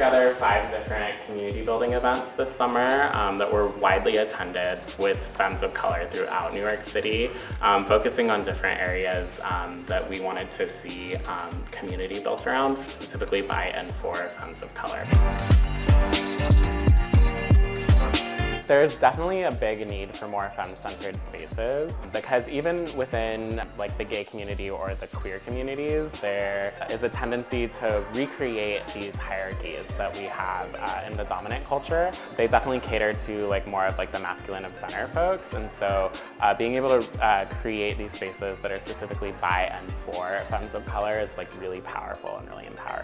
together five different community building events this summer um, that were widely attended with Femmes of Color throughout New York City, um, focusing on different areas um, that we wanted to see um, community built around, specifically by and for Femmes of Color. There's definitely a big need for more femme-centered spaces because even within like the gay community or the queer communities, there is a tendency to recreate these hierarchies that we have uh, in the dominant culture. They definitely cater to like more of like the masculine of center folks and so uh, being able to uh, create these spaces that are specifically by and for femmes of color is like really powerful and really empowering.